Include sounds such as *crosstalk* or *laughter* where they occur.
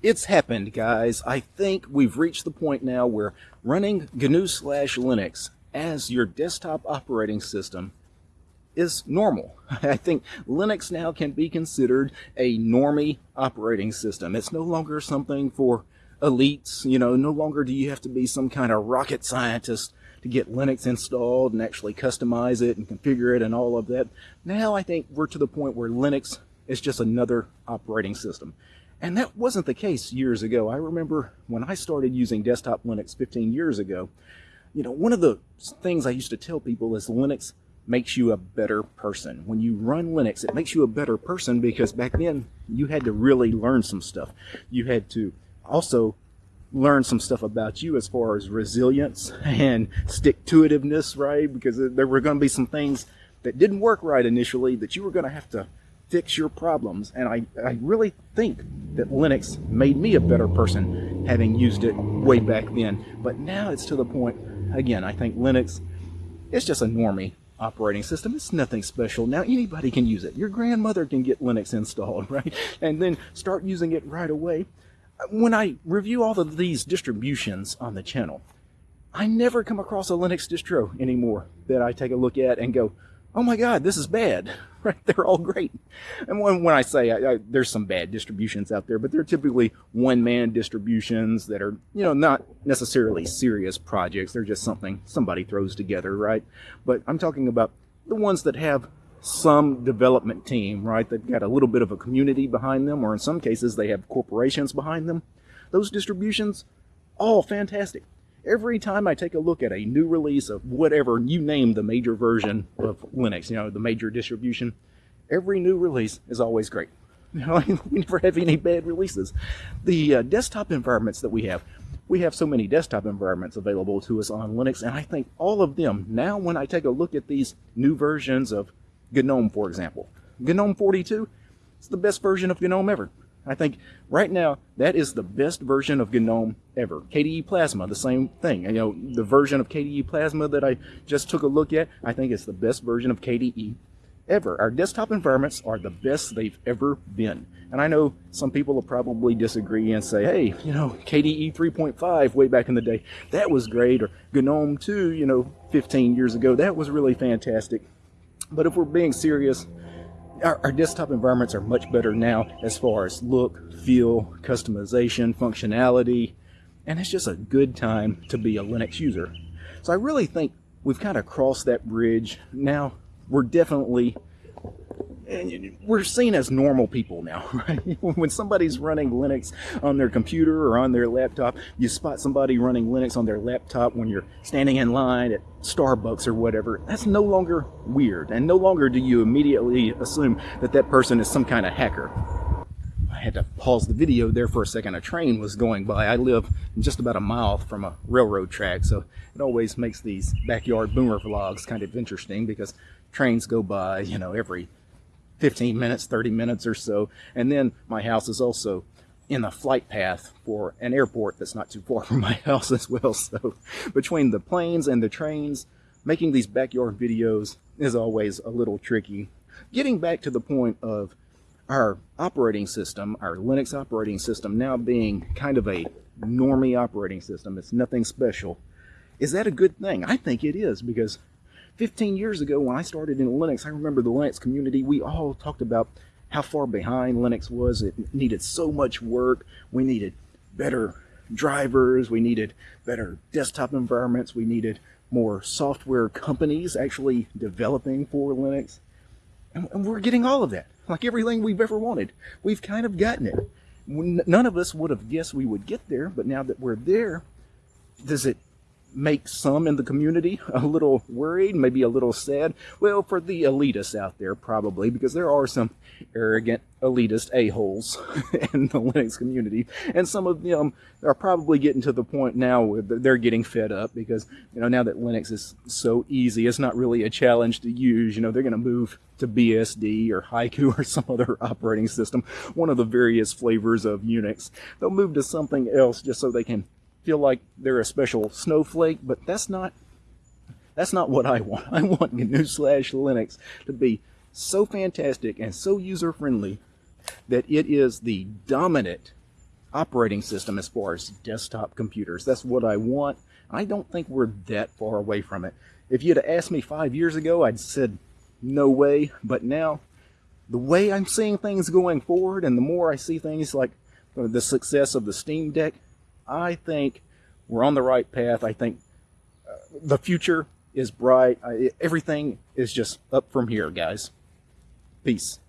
It's happened, guys. I think we've reached the point now where running GNU slash Linux as your desktop operating system is normal. *laughs* I think Linux now can be considered a normie operating system. It's no longer something for elites, you know, no longer do you have to be some kind of rocket scientist to get Linux installed and actually customize it and configure it and all of that. Now I think we're to the point where Linux is just another operating system. And that wasn't the case years ago. I remember when I started using desktop Linux 15 years ago, you know, one of the things I used to tell people is Linux makes you a better person. When you run Linux, it makes you a better person because back then you had to really learn some stuff. You had to also learn some stuff about you as far as resilience *laughs* and stick-to-itiveness, right? Because there were going to be some things that didn't work right initially that you were going to have to fix your problems. And I, I really think that Linux made me a better person having used it way back then. But now it's to the point, again, I think Linux is just a normie operating system. It's nothing special. Now anybody can use it. Your grandmother can get Linux installed, *laughs* right? And then start using it right away. When I review all of these distributions on the channel, I never come across a Linux distro anymore that I take a look at and go, oh my god, this is bad. *laughs* Right? They're all great. And when, when I say I, I, there's some bad distributions out there, but they're typically one-man distributions that are, you know, not necessarily serious projects. They're just something somebody throws together, right? But I'm talking about the ones that have some development team, right? They've got a little bit of a community behind them, or in some cases they have corporations behind them. Those distributions, all fantastic every time I take a look at a new release of whatever you name the major version of Linux, you know, the major distribution, every new release is always great. You *laughs* know, we never have any bad releases. The uh, desktop environments that we have, we have so many desktop environments available to us on Linux, and I think all of them, now when I take a look at these new versions of GNOME, for example, GNOME 42, it's the best version of GNOME ever. I think right now that is the best version of GNOME ever. KDE Plasma, the same thing. You know, the version of KDE Plasma that I just took a look at, I think it's the best version of KDE ever. Our desktop environments are the best they've ever been. And I know some people will probably disagree and say, hey, you know, KDE 3.5 way back in the day, that was great. Or GNOME 2, you know, 15 years ago, that was really fantastic. But if we're being serious, our, our, desktop environments are much better now as far as look, feel, customization, functionality, and it's just a good time to be a Linux user. So I really think we've kind of crossed that bridge. Now we're definitely we're seen as normal people now, *laughs* right? when somebody's running Linux on their computer or on their laptop, you spot somebody running Linux on their laptop when you're standing in line at Starbucks or whatever. That's no longer weird, and no longer do you immediately assume that that person is some kind of hacker. I had to pause the video there for a second. A train was going by. I live just about a mile from a railroad track, so it always makes these backyard boomer vlogs kind of interesting because trains go by, you know, every 15 minutes, 30 minutes or so. And then my house is also in the flight path for an airport that's not too far *laughs* from my house as well. So between the planes and the trains, making these backyard videos is always a little tricky. Getting back to the point of our operating system, our Linux operating system now being kind of a normie operating system, it's nothing special. Is that a good thing? I think it is because 15 years ago when I started in Linux, I remember the Linux community, we all talked about how far behind Linux was. It needed so much work. We needed better drivers. We needed better desktop environments. We needed more software companies actually developing for Linux. And, we're getting all of that. Like everything we've ever wanted. We've kind of gotten it. None of us would have guessed we would get there, but now that we're there, does it make some in the community *laughs* a little worried, maybe a little sad. Well, for the elitists out there, probably, because there are some arrogant elitist a-holes *laughs* in the Linux community. And some of them are probably getting to the point now where they're getting fed up because, you know, now that Linux is so easy, it's not really a challenge to use. You know, they're going to move to BSD or Haiku *laughs* or some other operating system, one of the various flavors of Unix. They'll move to something else just so they can feel like they're a special snowflake, but that's not that's not what I want. *laughs* I want GNU slash Linux to be so fantastic and so user-friendly that it is the dominant operating system as far as desktop computers. That's what I want. I don't think we're that far away from it. If you'd asked me five years ago, I'd said no way. But now, the way I'm seeing things going forward, and the more I see things like the success of the Steam Deck, I think we're on the right path. I think uh, the future is bright. I, everything is just up from here, guys. Peace.